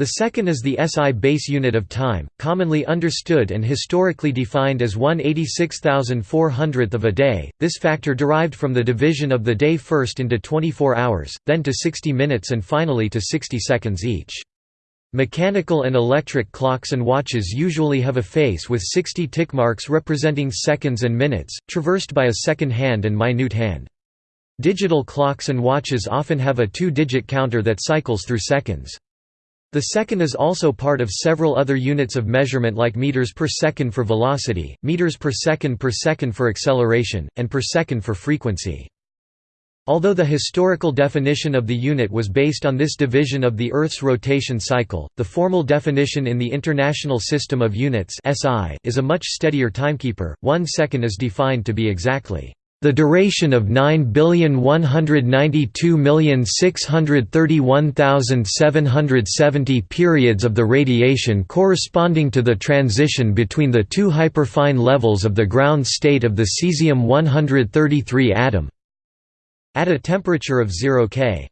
The second is the SI base unit of time, commonly understood and historically defined as 1/86,400th of a day. This factor derived from the division of the day first into 24 hours, then to 60 minutes and finally to 60 seconds each. Mechanical and electric clocks and watches usually have a face with 60 tick marks representing seconds and minutes, traversed by a second hand and minute hand. Digital clocks and watches often have a two-digit counter that cycles through seconds. The second is also part of several other units of measurement like meters per second for velocity, meters per second per second for acceleration, and per second for frequency. Although the historical definition of the unit was based on this division of the Earth's rotation cycle, the formal definition in the International System of Units is a much steadier timekeeper. One second is defined to be exactly the duration of 9,192,631,770 periods of the radiation corresponding to the transition between the two hyperfine levels of the ground state of the cesium-133 atom at a temperature of 0 K.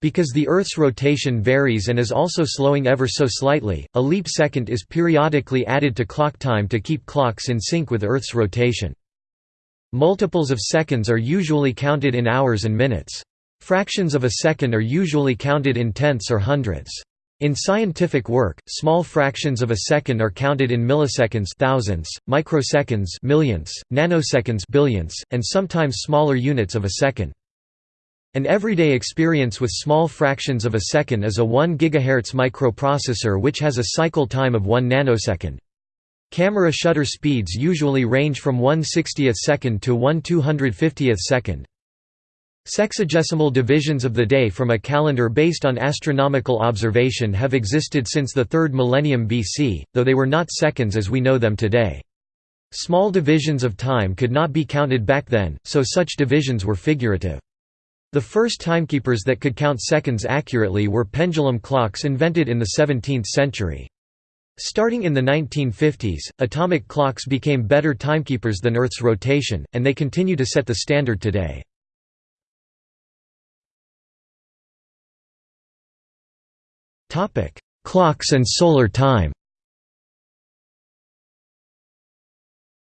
Because the Earth's rotation varies and is also slowing ever so slightly, a leap second is periodically added to clock time to keep clocks in sync with Earth's rotation. Multiples of seconds are usually counted in hours and minutes. Fractions of a second are usually counted in tenths or hundredths. In scientific work, small fractions of a second are counted in milliseconds thousands, microseconds millions, nanoseconds billions, and sometimes smaller units of a second. An everyday experience with small fractions of a second is a 1 GHz microprocessor which has a cycle time of 1 nanosecond. Camera shutter speeds usually range from 1 60th second to 1 250th second. Sexagesimal divisions of the day from a calendar based on astronomical observation have existed since the 3rd millennium BC, though they were not seconds as we know them today. Small divisions of time could not be counted back then, so such divisions were figurative. The first timekeepers that could count seconds accurately were pendulum clocks invented in the 17th century. Starting in the 1950s, atomic clocks became better timekeepers than Earth's rotation, and they continue to set the standard today. Clocks and solar time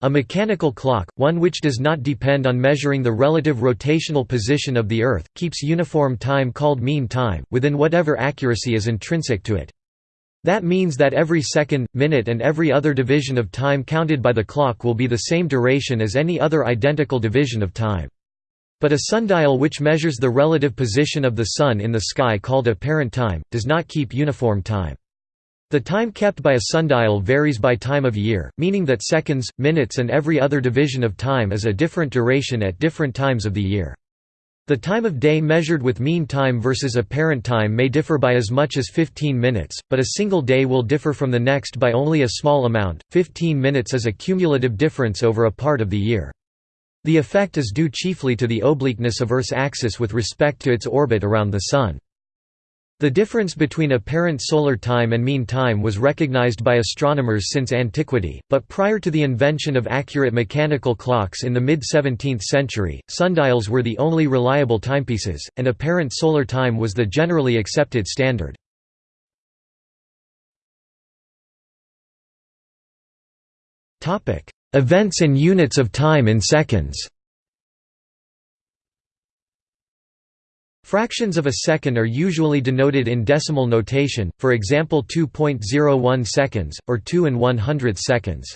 A mechanical clock, one which does not depend on measuring the relative rotational position of the Earth, keeps uniform time called mean time, within whatever accuracy is intrinsic to it. That means that every second, minute and every other division of time counted by the clock will be the same duration as any other identical division of time. But a sundial which measures the relative position of the Sun in the sky called apparent time, does not keep uniform time. The time kept by a sundial varies by time of year, meaning that seconds, minutes and every other division of time is a different duration at different times of the year. The time of day measured with mean time versus apparent time may differ by as much as 15 minutes, but a single day will differ from the next by only a small amount. 15 minutes is a cumulative difference over a part of the year. The effect is due chiefly to the obliqueness of Earth's axis with respect to its orbit around the Sun. The difference between apparent solar time and mean time was recognized by astronomers since antiquity, but prior to the invention of accurate mechanical clocks in the mid-17th century, sundials were the only reliable timepieces, and apparent solar time was the generally accepted standard. Events and units of time in seconds Fractions of a second are usually denoted in decimal notation, for example 2.01 seconds, or 2 and 100 seconds.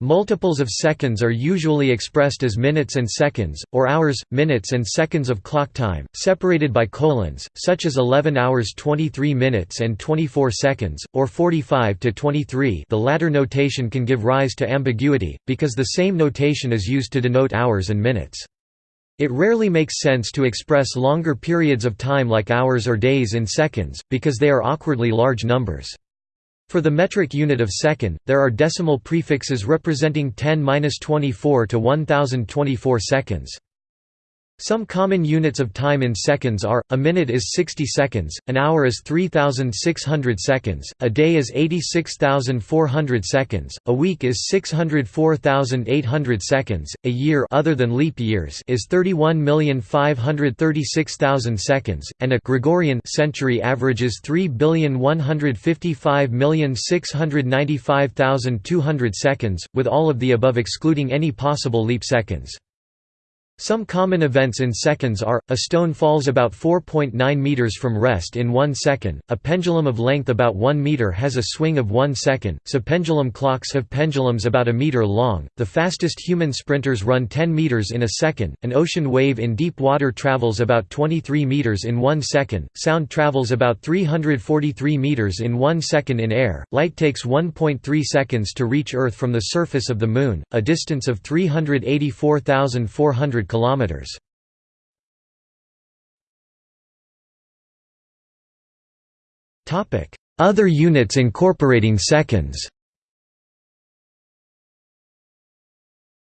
Multiples of seconds are usually expressed as minutes and seconds, or hours, minutes and seconds of clock time, separated by colons, such as 11 hours 23 minutes and 24 seconds, or 45 to 23 the latter notation can give rise to ambiguity, because the same notation is used to denote hours and minutes. It rarely makes sense to express longer periods of time like hours or days in seconds, because they are awkwardly large numbers. For the metric unit of second, there are decimal prefixes representing 10-24 to 1024 seconds. Some common units of time in seconds are, a minute is 60 seconds, an hour is 3,600 seconds, a day is 86,400 seconds, a week is 604,800 seconds, a year other than leap years is 31,536,000 seconds, and a Gregorian century averages 3,155,695,200 seconds, with all of the above excluding any possible leap seconds. Some common events in seconds are, a stone falls about 4.9 meters from rest in 1 second, a pendulum of length about 1 meter has a swing of 1 second, so pendulum clocks have pendulums about a meter long, the fastest human sprinters run 10 meters in a second, an ocean wave in deep water travels about 23 meters in 1 second, sound travels about 343 meters in 1 second in air, light takes 1.3 seconds to reach Earth from the surface of the Moon, a distance of 384,400 kilometers. Topic: Other units incorporating seconds.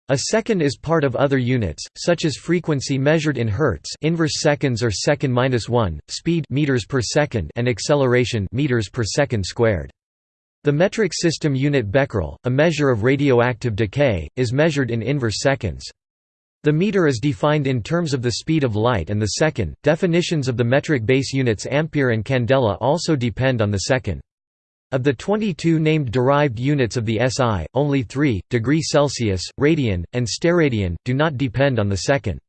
A second is part of other units, such as frequency measured in hertz, inverse seconds or second minus one, speed meters per second, and acceleration meters per second squared. The metric system unit becquerel, a measure of radioactive decay, is measured in inverse seconds. The meter is defined in terms of the speed of light and the second. Definitions of the metric base units ampere and candela also depend on the second. Of the 22 named derived units of the SI, only 3, degree Celsius, radian, and steradian, do not depend on the second.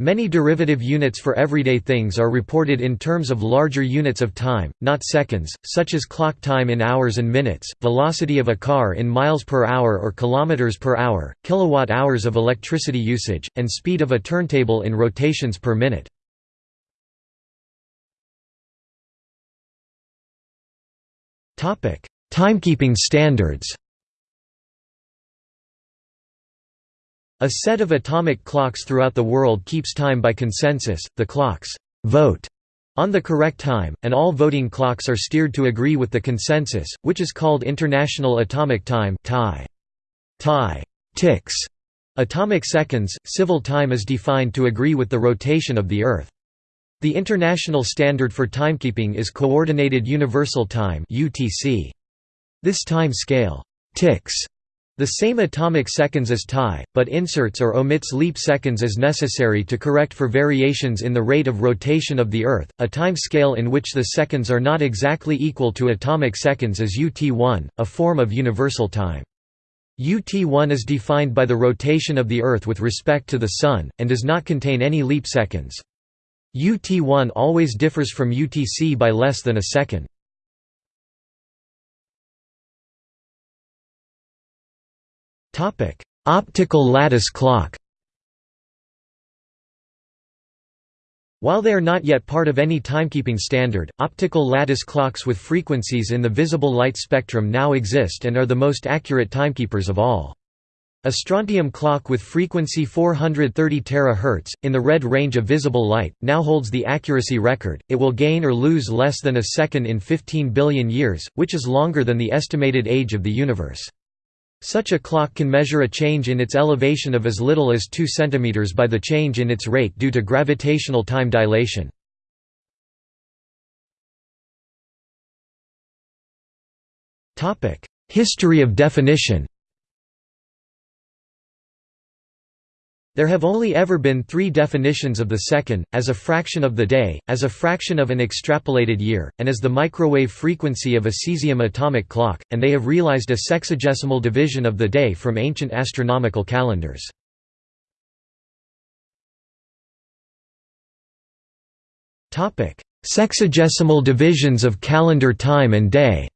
Many derivative units for everyday things are reported in terms of larger units of time, not seconds, such as clock time in hours and minutes, velocity of a car in miles per hour or kilometers per hour, kilowatt hours of electricity usage, and speed of a turntable in rotations per minute. Timekeeping standards A set of atomic clocks throughout the world keeps time by consensus, the clocks vote on the correct time, and all voting clocks are steered to agree with the consensus, which is called International Atomic Time TAI. TAI ticks atomic seconds. Civil time is defined to agree with the rotation of the Earth. The international standard for timekeeping is Coordinated Universal Time. This time scale ticks the same atomic seconds as TAI, but inserts or omits leap seconds as necessary to correct for variations in the rate of rotation of the Earth. A time scale in which the seconds are not exactly equal to atomic seconds is UT1, a form of universal time. UT1 is defined by the rotation of the Earth with respect to the Sun, and does not contain any leap seconds. UT1 always differs from UTC by less than a second. Topic: Optical lattice clock. While they are not yet part of any timekeeping standard, optical lattice clocks with frequencies in the visible light spectrum now exist and are the most accurate timekeepers of all. A strontium clock with frequency 430 terahertz in the red range of visible light now holds the accuracy record. It will gain or lose less than a second in 15 billion years, which is longer than the estimated age of the universe. Such a clock can measure a change in its elevation of as little as 2 cm by the change in its rate due to gravitational time dilation. History of definition There have only ever been three definitions of the second, as a fraction of the day, as a fraction of an extrapolated year, and as the microwave frequency of a cesium atomic clock, and they have realized a sexagesimal division of the day from ancient astronomical calendars. Sexagesimal divisions of calendar time and day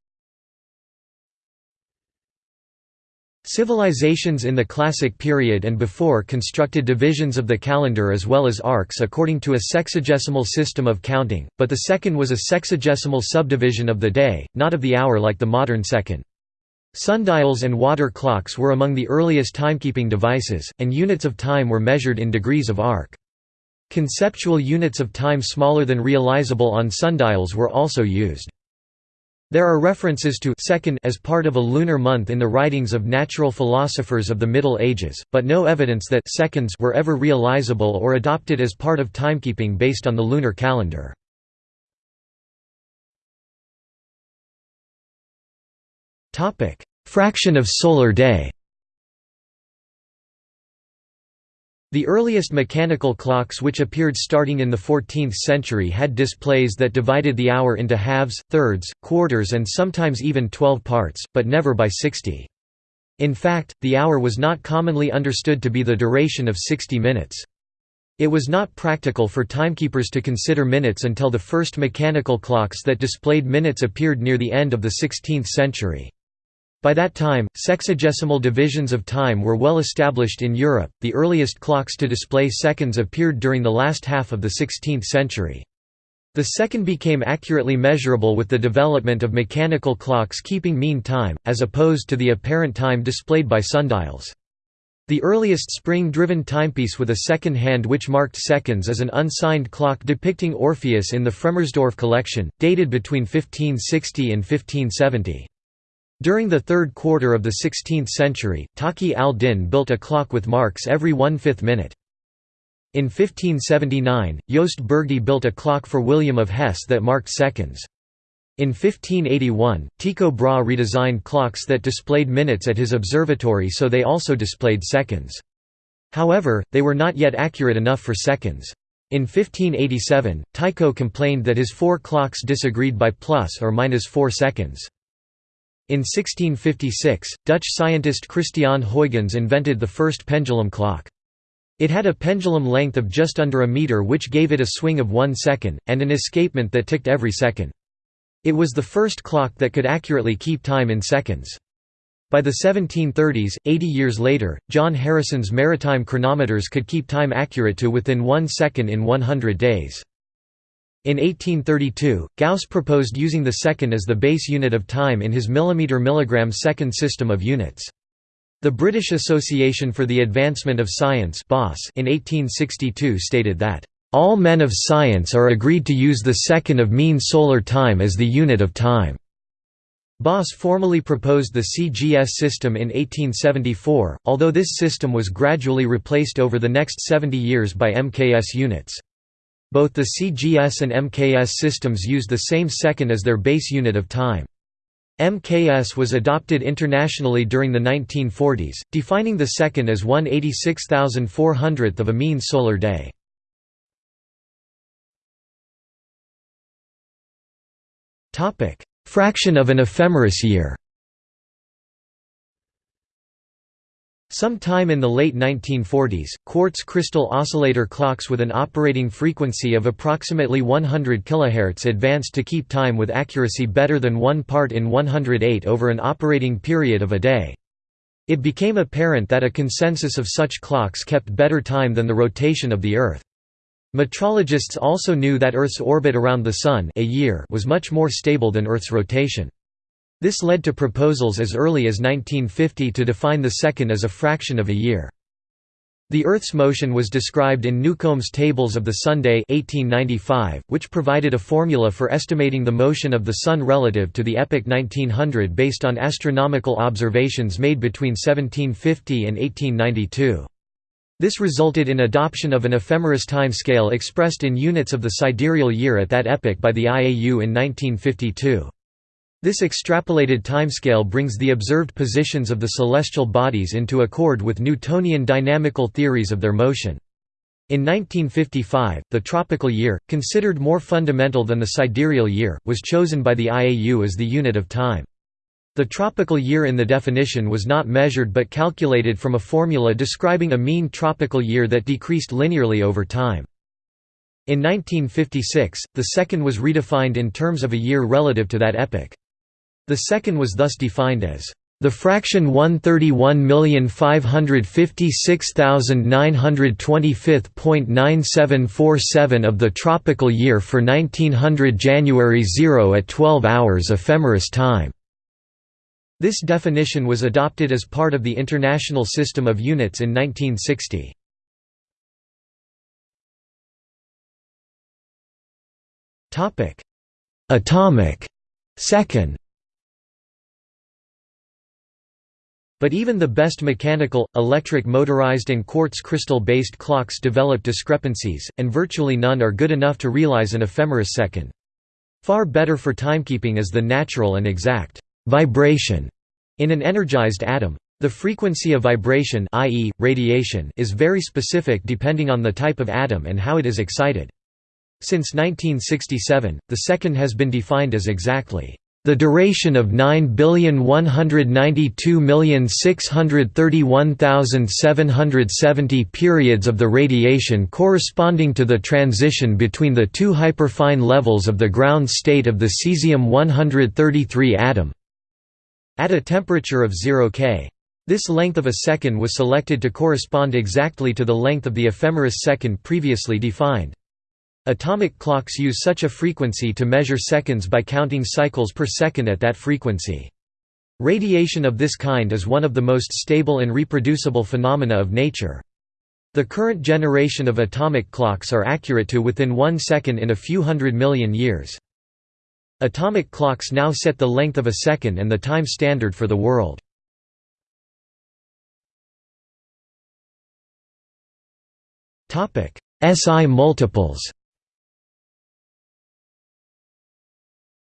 Civilizations in the Classic period and before constructed divisions of the calendar as well as arcs according to a sexagesimal system of counting, but the second was a sexagesimal subdivision of the day, not of the hour like the modern second. Sundials and water clocks were among the earliest timekeeping devices, and units of time were measured in degrees of arc. Conceptual units of time smaller than realizable on sundials were also used. There are references to second as part of a lunar month in the writings of natural philosophers of the Middle Ages, but no evidence that seconds were ever realizable or adopted as part of timekeeping based on the lunar calendar. Fraction of solar day The earliest mechanical clocks which appeared starting in the 14th century had displays that divided the hour into halves, thirds, quarters and sometimes even twelve parts, but never by 60. In fact, the hour was not commonly understood to be the duration of 60 minutes. It was not practical for timekeepers to consider minutes until the first mechanical clocks that displayed minutes appeared near the end of the 16th century. By that time, sexagesimal divisions of time were well established in Europe. The earliest clocks to display seconds appeared during the last half of the 16th century. The second became accurately measurable with the development of mechanical clocks keeping mean time, as opposed to the apparent time displayed by sundials. The earliest spring-driven timepiece with a second hand which marked seconds is an unsigned clock depicting Orpheus in the Fremersdorf collection, dated between 1560 and 1570. During the third quarter of the 16th century, Taqi al-Din built a clock with marks every one-fifth minute. In 1579, Jost Bürgi built a clock for William of Hesse that marked seconds. In 1581, Tycho Brahe redesigned clocks that displayed minutes at his observatory so they also displayed seconds. However, they were not yet accurate enough for seconds. In 1587, Tycho complained that his four clocks disagreed by plus or minus 4 seconds. In 1656, Dutch scientist Christiaan Huygens invented the first pendulum clock. It had a pendulum length of just under a meter which gave it a swing of one second, and an escapement that ticked every second. It was the first clock that could accurately keep time in seconds. By the 1730s, 80 years later, John Harrison's maritime chronometers could keep time accurate to within one second in 100 days. In 1832, Gauss proposed using the second as the base unit of time in his millimeter-milligram second system of units. The British Association for the Advancement of Science in 1862 stated that, "...all men of science are agreed to use the second of mean solar time as the unit of time." BAAS formally proposed the CGS system in 1874, although this system was gradually replaced over the next 70 years by MKS units. Both the CGS and MKS systems used the same second as their base unit of time. MKS was adopted internationally during the 1940s, defining the second as 1 86,400th of a mean solar day. Fraction of an ephemeris year Some time in the late 1940s, quartz crystal oscillator clocks with an operating frequency of approximately 100 kHz advanced to keep time with accuracy better than 1 part in 108 over an operating period of a day. It became apparent that a consensus of such clocks kept better time than the rotation of the Earth. Metrologists also knew that Earth's orbit around the Sun a year was much more stable than Earth's rotation. This led to proposals as early as 1950 to define the second as a fraction of a year. The Earth's motion was described in Newcomb's Tables of the Sunday 1895, which provided a formula for estimating the motion of the Sun relative to the epoch 1900 based on astronomical observations made between 1750 and 1892. This resulted in adoption of an ephemeris timescale expressed in units of the sidereal year at that epoch by the IAU in 1952. This extrapolated timescale brings the observed positions of the celestial bodies into accord with Newtonian dynamical theories of their motion. In 1955, the tropical year, considered more fundamental than the sidereal year, was chosen by the IAU as the unit of time. The tropical year in the definition was not measured but calculated from a formula describing a mean tropical year that decreased linearly over time. In 1956, the second was redefined in terms of a year relative to that epoch. The second was thus defined as the fraction 131,556,925.9747 of the tropical year for 1900 January 0 at 12 hours ephemeris time. This definition was adopted as part of the International System of Units in 1960. Atomic second But even the best mechanical, electric motorized and quartz crystal-based clocks develop discrepancies, and virtually none are good enough to realize an ephemeris second. Far better for timekeeping is the natural and exact vibration in an energized atom. The frequency of vibration i.e., radiation is very specific depending on the type of atom and how it is excited. Since 1967, the second has been defined as exactly the duration of 9,192,631,770 periods of the radiation corresponding to the transition between the two hyperfine levels of the ground state of the cesium-133 atom at a temperature of 0 K. This length of a second was selected to correspond exactly to the length of the ephemeris second previously defined. Atomic clocks use such a frequency to measure seconds by counting cycles per second at that frequency. Radiation of this kind is one of the most stable and reproducible phenomena of nature. The current generation of atomic clocks are accurate to within one second in a few hundred million years. Atomic clocks now set the length of a second and the time standard for the world. SI multiples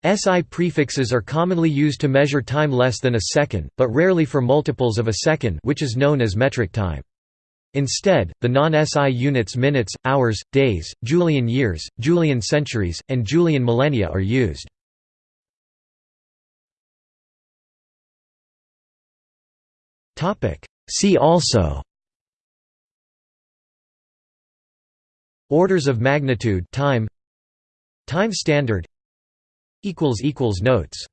SI prefixes are commonly used to measure time less than a second, but rarely for multiples of a second which is known as metric time. Instead, the non-SI units minutes, hours, days, Julian years, Julian centuries, and Julian millennia are used. See also Orders of magnitude time Time standard Notes